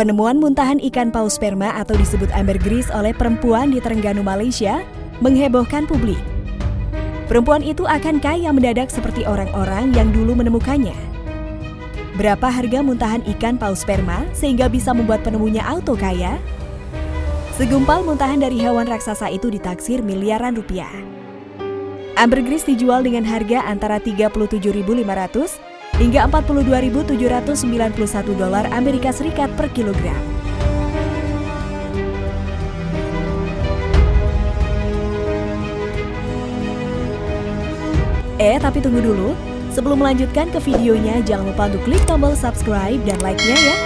Penemuan muntahan ikan paus sperma atau disebut ambergris oleh perempuan di Terengganu, Malaysia menghebohkan publik. Perempuan itu akan kaya mendadak seperti orang-orang yang dulu menemukannya. Berapa harga muntahan ikan paus sperma sehingga bisa membuat penemunya auto kaya? Segumpal muntahan dari hewan raksasa itu ditaksir miliaran rupiah. Ambergris dijual dengan harga antara 37.500 hingga 42.791 dolar Amerika Serikat per kilogram. Eh, tapi tunggu dulu. Sebelum melanjutkan ke videonya, jangan lupa untuk klik tombol subscribe dan like-nya ya.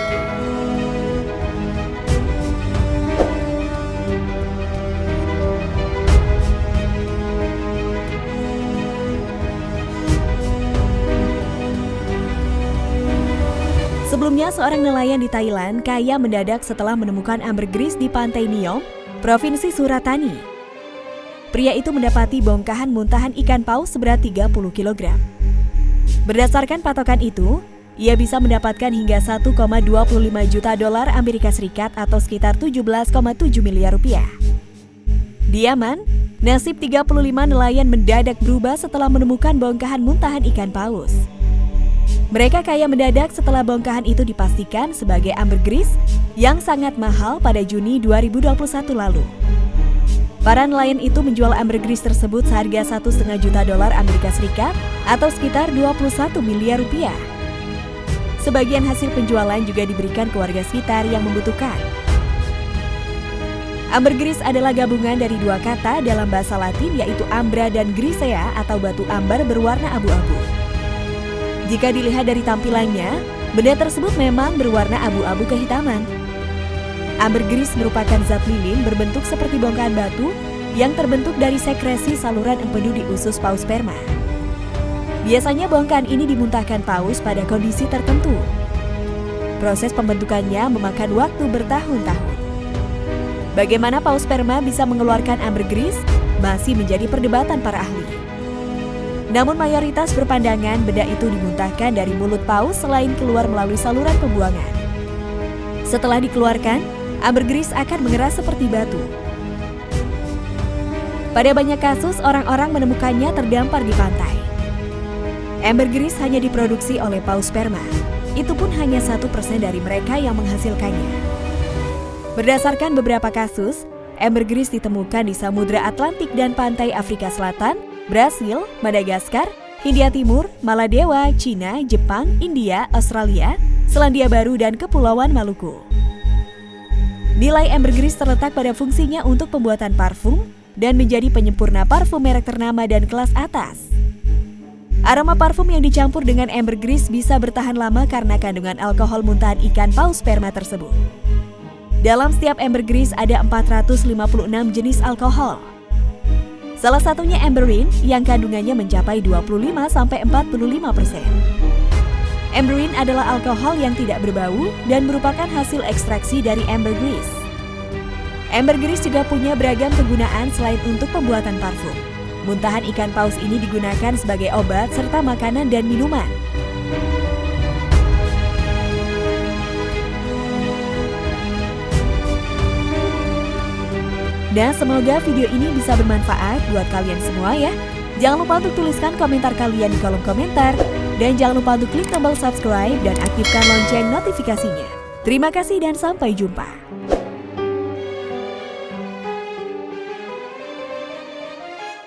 Sebelumnya, seorang nelayan di Thailand kaya mendadak setelah menemukan ambergris di pantai Niom, Provinsi Suratani. Pria itu mendapati bongkahan muntahan ikan paus seberat 30 kg. Berdasarkan patokan itu, ia bisa mendapatkan hingga 1,25 juta dolar Amerika Serikat atau sekitar 17,7 miliar rupiah. Diaman, nasib 35 nelayan mendadak berubah setelah menemukan bongkahan muntahan ikan paus. Mereka kaya mendadak setelah bongkahan itu dipastikan sebagai ambergris yang sangat mahal pada Juni 2021 lalu. Para nelayan itu menjual ambergris tersebut seharga 1,5 juta dolar Amerika Serikat atau sekitar 21 miliar rupiah. Sebagian hasil penjualan juga diberikan ke warga sekitar yang membutuhkan. Ambergris adalah gabungan dari dua kata dalam bahasa Latin yaitu ambra dan grisea atau batu ambar berwarna abu-abu. Jika dilihat dari tampilannya, benda tersebut memang berwarna abu-abu kehitaman. Ambergris merupakan zat lilin berbentuk seperti bongkahan batu yang terbentuk dari sekresi saluran empedu di usus paus sperma. Biasanya bongkahan ini dimuntahkan paus pada kondisi tertentu. Proses pembentukannya memakan waktu bertahun-tahun. Bagaimana paus sperma bisa mengeluarkan ambergris masih menjadi perdebatan para ahli. Namun mayoritas berpandangan benda itu dimuntahkan dari mulut paus selain keluar melalui saluran pembuangan. Setelah dikeluarkan, ambergris akan mengeras seperti batu. Pada banyak kasus, orang-orang menemukannya terdampar di pantai. Ambergris hanya diproduksi oleh paus sperma. Itu pun hanya satu persen dari mereka yang menghasilkannya. Berdasarkan beberapa kasus, ambergris ditemukan di Samudra Atlantik dan pantai Afrika Selatan, Brasil, Madagaskar, Hindia Timur, Maladewa, Cina, Jepang, India, Australia, Selandia Baru, dan Kepulauan Maluku. Nilai ambergris terletak pada fungsinya untuk pembuatan parfum dan menjadi penyempurna parfum merek ternama dan kelas atas. Aroma parfum yang dicampur dengan ambergris bisa bertahan lama karena kandungan alkohol muntahan ikan paus sperma tersebut. Dalam setiap ambergris ada 456 jenis alkohol, Salah satunya amberine yang kandungannya mencapai 25-45%. Amberine adalah alkohol yang tidak berbau dan merupakan hasil ekstraksi dari ambergris. Ambergris juga punya beragam penggunaan selain untuk pembuatan parfum. Muntahan ikan paus ini digunakan sebagai obat serta makanan dan minuman. Dan semoga video ini bisa bermanfaat buat kalian semua ya. Jangan lupa untuk tuliskan komentar kalian di kolom komentar. Dan jangan lupa untuk klik tombol subscribe dan aktifkan lonceng notifikasinya. Terima kasih dan sampai jumpa.